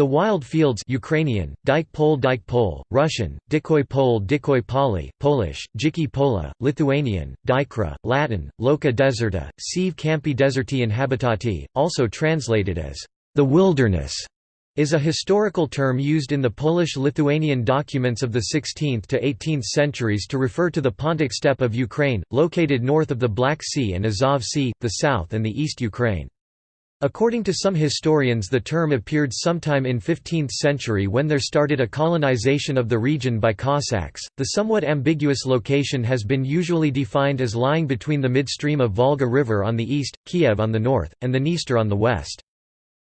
The Wild Fields Ukrainian, Dyke Pol Dyke Pol, Russian, Dikoy Pol Dikoy Poli, Polish, Dziki Pola, Lithuanian, Dykra, Latin, Loca Deserta, Sive Campi Deserti Inhabitati, also translated as, "...the wilderness", is a historical term used in the Polish-Lithuanian documents of the 16th to 18th centuries to refer to the Pontic steppe of Ukraine, located north of the Black Sea and Azov Sea, the south and the east Ukraine. According to some historians the term appeared sometime in 15th century when there started a colonization of the region by Cossacks. The somewhat ambiguous location has been usually defined as lying between the midstream of Volga River on the east, Kiev on the north, and the Dniester on the west.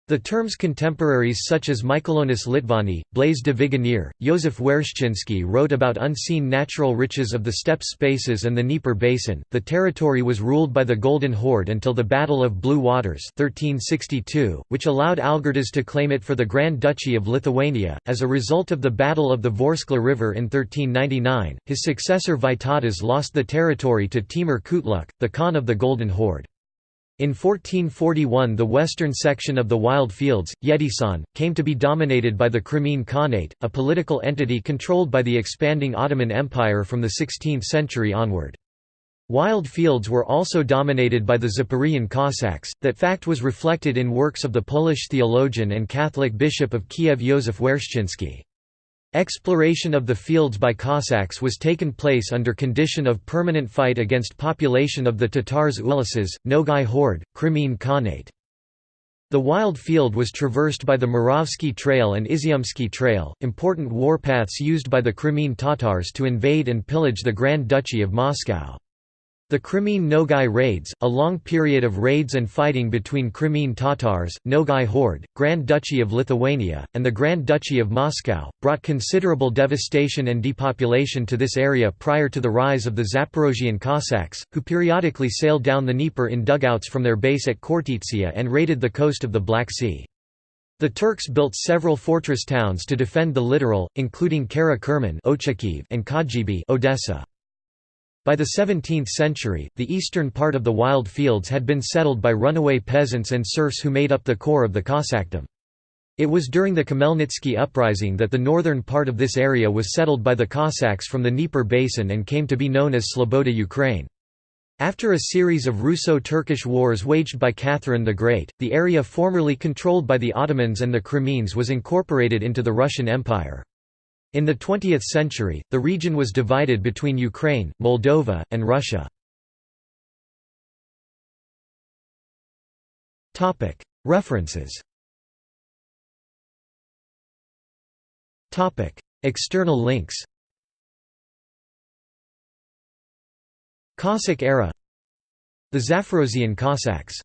The term's contemporaries such as Michaelonis Litvani, Blaise de Vigenère, Józef Wereszczyński wrote about unseen natural riches of the steppe spaces and the Dnieper basin. The territory was ruled by the Golden Horde until the Battle of Blue Waters 1362, which allowed Algirdas to claim it for the Grand Duchy of Lithuania. As a result of the Battle of the Vorskla River in 1399, his successor Vytautas lost the territory to Timur Kutluk, the Khan of the Golden Horde. In 1441 the western section of the Wild Fields, Yedysan, came to be dominated by the Crimean Khanate, a political entity controlled by the expanding Ottoman Empire from the 16th century onward. Wild fields were also dominated by the Zaporizhian Cossacks, that fact was reflected in works of the Polish theologian and Catholic bishop of Kiev Józef Wereszczyński. Exploration of the fields by Cossacks was taken place under condition of permanent fight against population of the Tatars uluses, Nogai Horde, Crimean Khanate. The wild field was traversed by the Muravsky Trail and Izyumsky Trail, important warpaths used by the Crimean Tatars to invade and pillage the Grand Duchy of Moscow. The Crimean Nogai raids, a long period of raids and fighting between Crimean Tatars, Nogai Horde, Grand Duchy of Lithuania, and the Grand Duchy of Moscow, brought considerable devastation and depopulation to this area prior to the rise of the Zaporozhian Cossacks, who periodically sailed down the Dnieper in dugouts from their base at Khortytsia and raided the coast of the Black Sea. The Turks built several fortress towns to defend the littoral, including Kara Kerman and Khadjibey Odessa. By the 17th century, the eastern part of the wild fields had been settled by runaway peasants and serfs who made up the core of the Cossackdom. It was during the Khmelnytsky uprising that the northern part of this area was settled by the Cossacks from the Dnieper basin and came to be known as Sloboda Ukraine. After a series of Russo-Turkish wars waged by Catherine the Great, the area formerly controlled by the Ottomans and the Crimeans was incorporated into the Russian Empire. In the 20th century, the region was divided between Ukraine, Moldova, and Russia. References. External links. Cossack era. The Zaporozhian Cossacks